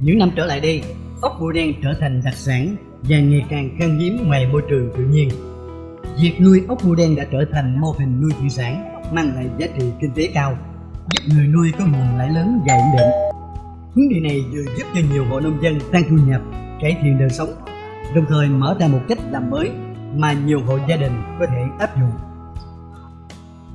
Những năm trở lại đây, ốc bươu đen trở thành đặc sản và ngày càng khan hiếm ngoài môi trường tự nhiên. Việc nuôi ốc bươu đen đã trở thành mô hình nuôi thủy sản mang lại giá trị kinh tế cao, giúp người nuôi có nguồn lãi lớn và ổn định. Hướng đi này vừa giúp cho nhiều hộ nông dân tăng thu nhập, cải thiện đời sống, đồng thời mở ra một cách làm mới mà nhiều hộ gia đình có thể áp dụng.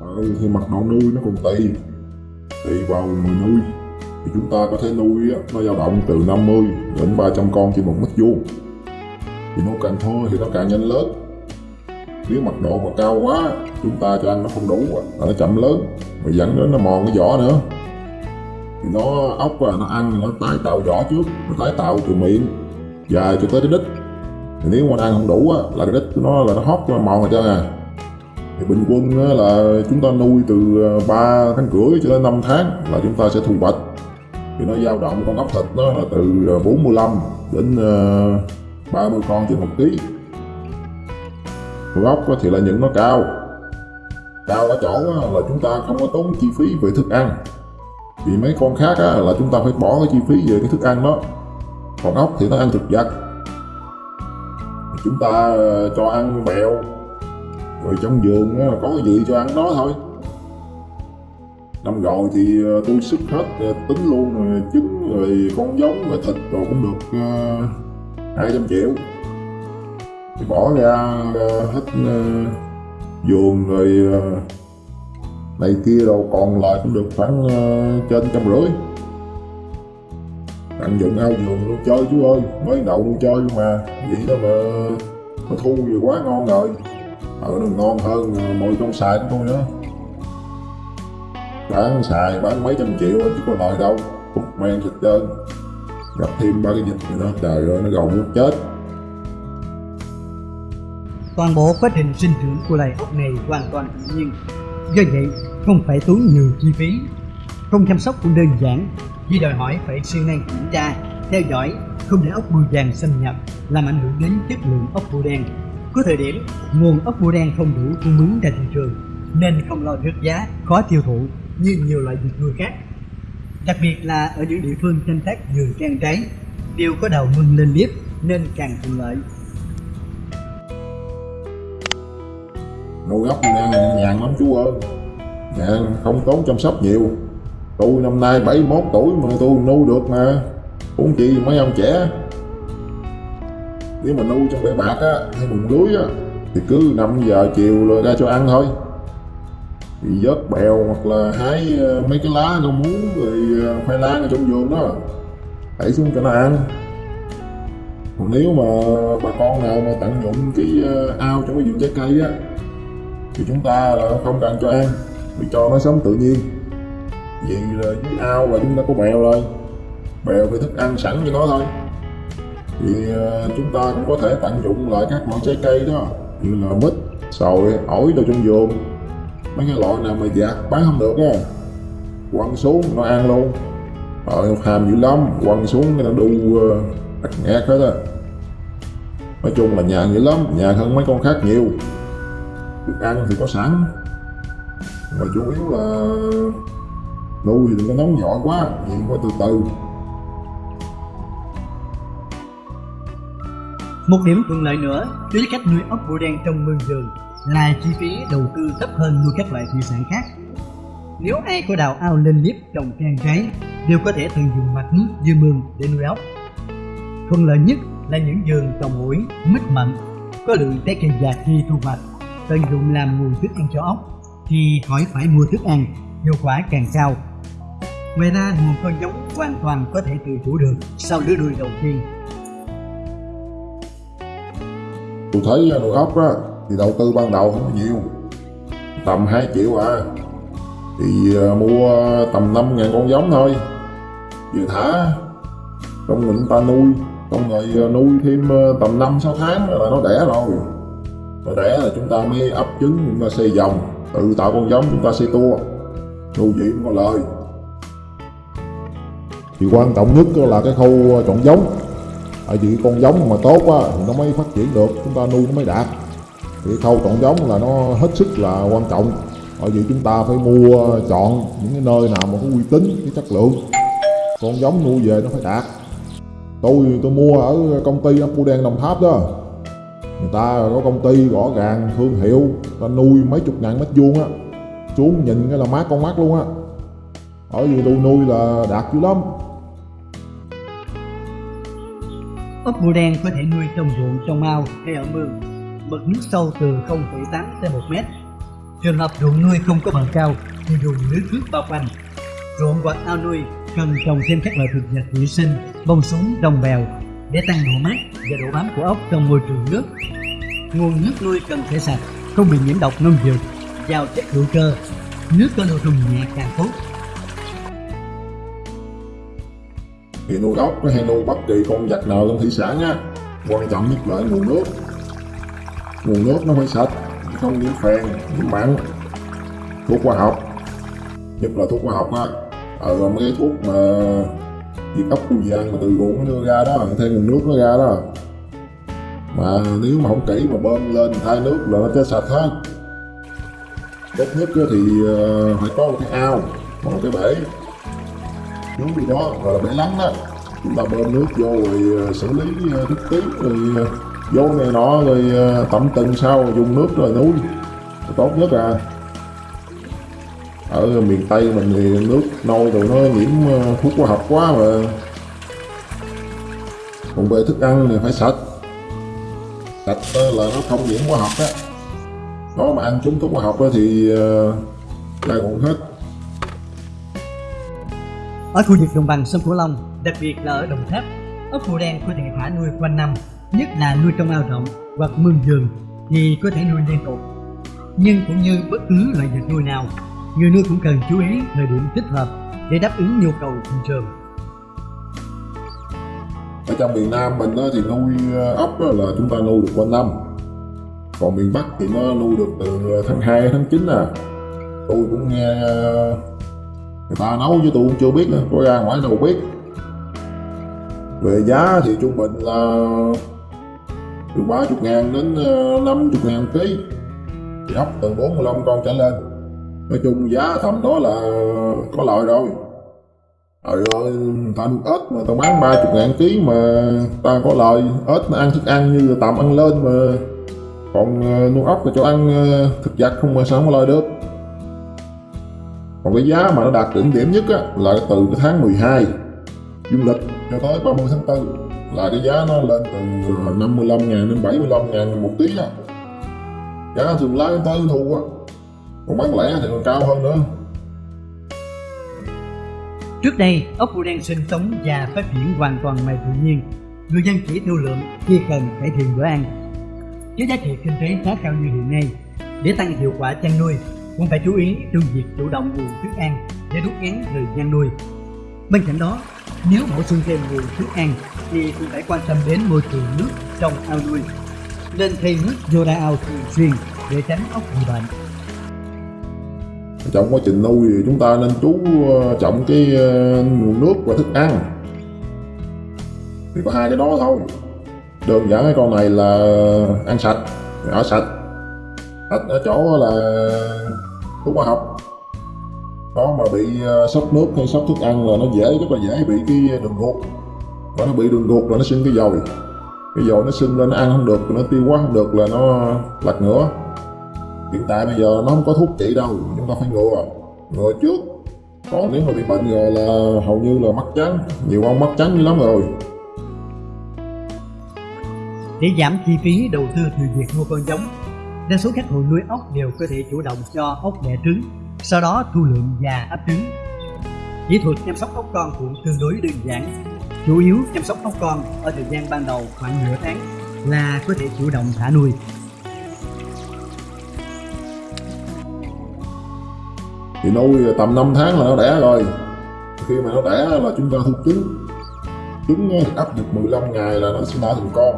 Ờ, ừ, thì mặt độ nuôi nó còn tùy tùy vào người nuôi thì chúng ta có thể nuôi á, nó dao động từ 50 đến 300 con trên một mét vuông. Thì nó càng thưa thì nó càng nhanh lớn. Nếu mật độ mà cao quá chúng ta cho ăn nó không đủ là nó chậm lớn. Và dẫn đến nó mòn cái vỏ nữa. Thì nó ốc và nó ăn nó tái tạo vỏ trước nó tái tạo từ miệng dài cho tới cái đít. Thì nếu mà nó ăn không đủ á, là cái đít của nó là nó hót nó mòn rồi trơn à thì bình quân á, là chúng ta nuôi từ ờ, 3 tháng rưỡi cho đến 5 tháng là chúng ta sẽ thu hoạch thì nó dao động con ốc thịt nó là từ ờ, 45 đến ờ, 30 con trên một ký. Con ốc thì là những nó cao. Cao ở chỗ là chúng ta không có tốn chi phí về thức ăn. Vì mấy con khác là chúng ta phải bỏ cái chi phí về cái thức ăn đó. Còn ốc thì nó ăn thực vật. Chúng ta ờ, cho ăn bèo rồi trong vườn có cái gì cho ăn đó thôi năm rồi thì ờ, tôi sức hết ờ, tính luôn rồi ờ, trứng rồi con giống rồi thịt rồi cũng được hai trăm triệu. Thì bỏ ra uh, hết ờ, vườn rồi uh, này kia đâu còn lại cũng được khoảng uh, trên trăm rưỡi. Tận dụng ao vườn luôn chơi chú ơi mới đậu luôn chơi mà vậy đó mà mà thu gì quá ngon rồi. Ở nó ngon hơn mồi trong xài của tôi nữa bán xài bán mấy trăm triệu chứ có lời đâu cũng men thịt trơn gặp thêm ba cái dịch nữa đó trời ơi nó gầu muốn chết Toàn bộ quá trình sinh trưởng của loài ốc này hoàn toàn tự nhiên. Do vậy, không phải tốn nhiều chi phí. Không chăm sóc cũng đơn giản, vì đòi hỏi phải siêng năng kiểm tra, theo dõi, không để ốc bươu vàng xâm nhập, làm ảnh hưởng đến chất lượng ốc bươu đen. Có thời điểm, nguồn ốc bươu đen không đủ cung ứng ra thị trường, nên không lo rớt giá, khó tiêu thụ như nhiều loại vật nuôi khác. Đặc biệt là ở những địa phương canh tác vườn trang trái, đều có đầu mưng lên liếp nên càng thuận lợi. nuôi gốc đang nhàn lắm chú ơi. Mẹ không tốn chăm sóc nhiều. Tôi năm nay 71 tuổi mà tôi nuôi được mà. Cũng chi mấy ông trẻ. Nếu mà nuôi trong bể bạc á hay bùn lưới á thì cứ 5 giờ chiều rồi ra cho ăn thôi bị vớt bèo hoặc là hái ờ, mấy cái lá rau muống rồi ờ, khoai lang ở trong vườn đó. Đẩy xuống cho nó ăn. Còn nếu mà bà con nào mà tận dụng cái ờ, ao trong cái vườn trái cây á, thì chúng ta là không cần cho ăn, vì cho nó sống tự nhiên. Vì là dưới ao là chúng ta có bèo rồi. Bèo thì thức ăn sẵn cho nó thôi. Thì chúng ta cũng có thể tận dụng lại các loại trái cây đó, như là mít, sồi, ổi đồ trong vườn mấy cái loại nào mà giặt bán không được á. Quăng xuống nó ăn luôn. Ờ, Rồi hàm dữ lắm. Quăng xuống cái nó đu uh, nghẹt hết á. Nói chung là nhàn dữ lắm. Nhàn hơn mấy con khác nhiều. Thức ăn thì có sẵn. Mà chủ yếu là nuôi thì đừng có nóng vội quá. Nhìn qua từ từ. Một điểm thuận lợi nữa đối với cách nuôi ốc bồ đen trong mương rừng là chi phí đầu tư thấp hơn nuôi các loại thủy sản khác. Nếu ai có đào ao lên liếp trồng trang trái đều có thể tận dụng mặt nước dưới mương để nuôi ốc. Thuận lợi nhất là những vườn trồng ổi, mít mận có lượng trái cây già khi thu hoạch tận dụng làm nguồn thức ăn cho ốc thì khỏi phải mua thức ăn, hiệu quả càng cao. Ngoài ra nguồn con giống hoàn toàn có thể tự chủ được sau lứa nuôi đầu tiên. tôi thấy à, nuôi ốc á thì đầu tư ban đầu không có nhiều. Tầm 2 triệu à. Thì à, mua tầm 5 ngàn con giống thôi. Vừa thả, trong mình ta nuôi xong rồi à, nuôi thêm à, tầm 5-6 tháng là nó đẻ rồi. Nó đẻ là chúng ta mới ấp trứng, chúng ta xây dòng, tự tạo con giống chúng ta xây tua. Nuôi vậy cũng có lời thì quan trọng nhất là cái khâu chọn giống. Tại vì con giống mà tốt á thì nó mới phát triển được, chúng ta nuôi nó mới đạt thì khâu chọn giống là nó hết sức là quan trọng. Bởi vì chúng ta phải mua chọn những cái nơi nào mà có uy tín cái chất lượng. Con giống nuôi về nó phải đạt. Tôi tôi mua ở công ty ốc bươu đen đồng tháp đó. Người ta có công ty rõ ràng thương hiệu ta nuôi mấy chục ngàn mét vuông á. Xuống nhìn cái là mát con mắt luôn á. Ở vì tôi nuôi là đạt dữ lắm. Ốc bươu đen có thể nuôi trong ruộng, trong ao hay ở mương. Mực nước sâu từ 0,8 tới 1 mét. Trường hợp ruộng nuôi không có bờ cao thì dùng lưới nước bao quanh. Ruộng hoặc ao nuôi cần trồng thêm các loại thực vật thủy sinh, bông súng, đồng bèo để tăng độ mát và độ bám của ốc trong môi trường nước. Nguồn nước nuôi cần phải sạch, không bị nhiễm độc nông dược, giàu chất hữu cơ. Nước có độ trùng nhẹ càng tốt. thì nuôi ốc hay nuôi bất kỳ con vật nào trong thủy sản á quan trọng nhất là nguồn nước nguồn nước nó phải sạch. Không nhiễm phèn nhiễm mặn thuốc hóa học. Nhất là thuốc hóa học á. Ờ mấy cái thuốc mà diệt ốc của gì ăn mà từ ruộng nó đưa ra đó, thêm nguồn nước nó ra đó. Mà nếu mà không kỹ mà bơm lên thay nước là nó chết sạch hết. Tốt nhất thì ờ, phải có một cái ao, một cái bể. Nước gì đó, gọi là bể lắng đó. Chúng ta bơm nước vô rồi ờ, xử lý ờ, nước tiếp rồi vốn vô này nọ rồi tẩm từng sau dùng nước rồi nuôi tốt nhất à. Ở miền tây mình thì nước nôi rồi nó nhiễm ờ, thuốc hóa học quá mà. Còn về thức ăn thì phải sạch. Sạch là nó không nhiễm hóa học á. Nó mà ăn chúng thuốc hóa học thì ờ, uh, ra cũng hết. Ở khu vực đồng bằng sông Cửu Long, đặc biệt là ở Đồng Tháp, ốc bươu đen có thể thả nuôi quanh năm, nhất là nuôi trong ao rộng hoặc mương vườn thì có thể nuôi liên tục. Nhưng cũng như bất cứ loại vật nuôi nào, người nuôi cũng cần chú ý thời điểm thích hợp để đáp ứng nhu cầu thị trường. ở trong miền Nam mình á, thì nuôi ờ, ốc là chúng ta nuôi được quanh năm còn miền Bắc thì nó nuôi được từ tháng 2 tháng 9 à tôi cũng nghe ờ, người ta nấu chứ tôi cũng chưa biết nữa có ra ngoài đâu biết về giá thì trung bình là từ 30 ngàn đến ờ, 50 ngàn ký thì ốc từ 45 con trở lên. Nói chung giá thấm đó là có lợi rồi. Rồi ơi, ta nuôi ếch mà tao bán 30 ngàn ký mà ta có lợi ếch nó ăn thức ăn như là tạm ăn lên mà. Còn ờ, nuôi ốc là cho ăn ờ, thực vật không mà sao không có lợi được. Còn cái giá mà nó đạt đỉnh điểm nhất á là từ cái tháng 12 dương lịch cho tới 30 tháng 4 là cái giá nó lên từ 55 ngàn đến 75 ngàn một tiếng á à. giá thường lái tới thu á còn bán lẻ thì còn cao hơn nữa Trước đây, ốc bươu đen sinh sống và phát triển hoàn toàn ngoài tự nhiên. Người dân chỉ thương lượng khi cần cải thiện bữa ăn. Với giá trị kinh tế khá cao như hiện nay, để tăng hiệu quả chăn nuôi, cũng phải chú ý trong việc chủ động nguồn thức ăn để rút ngắn thời gian nuôi. Bên cạnh đó, nếu bổ sung thêm nguồn thức ăn, thì cũng phải quan tâm đến môi trường nước trong ao nuôi. Nên thay nước vô ra ao thường xuyên để tránh ốc bị bệnh. trong quá trình nuôi thì chúng ta nên chú ờ, trọng cái ờ, nguồn nước và thức ăn thì có hai cái đó thôi đơn giản cái con này là ăn sạch ở sạch sạch ở chỗ là thuốc hóa học nó mà bị ờ, sốc nước hay sốc thức ăn là nó dễ rất là dễ bị cái đường ruột. Và nó bị đường ruột là nó sinh cái dồi. Cái dồi nó sinh lên nó ăn không được nó tiêu hóa không được là nó lật ngửa. Hiện tại bây giờ nó không có thuốc trị đâu chúng ta phải ngừa. Ngừa trước. Có nếu mà bị bệnh rồi là hầu như là mắt trắng. Nhiều ông mắt trắng dữ lắm rồi. Để giảm chi phí đầu tư từ việc mua con giống, đa số các hộ nuôi ốc đều có thể chủ động cho ốc đẻ trứng, sau đó thu lượm và ấp trứng. Kỹ thuật chăm sóc ốc con cũng tương đối đơn giản. Chủ yếu chăm sóc ốc con ở thời gian ban đầu khoảng nửa tháng là có thể chủ động thả nuôi. thì nuôi tầm 5 tháng là nó đẻ rồi khi mà nó đẻ là chúng ta thu trứng trứng thì ấp được 15 ngày là nó sẽ nở thành con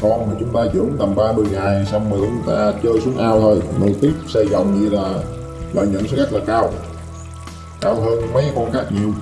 con mà chúng ta dưỡng tầm 30 ngày xong rồi chúng ta chơi xuống ao thôi nuôi tiếp, xây vòng như là lợi nhuận sẽ rất là cao. Cao hơn mấy con khác nhiều.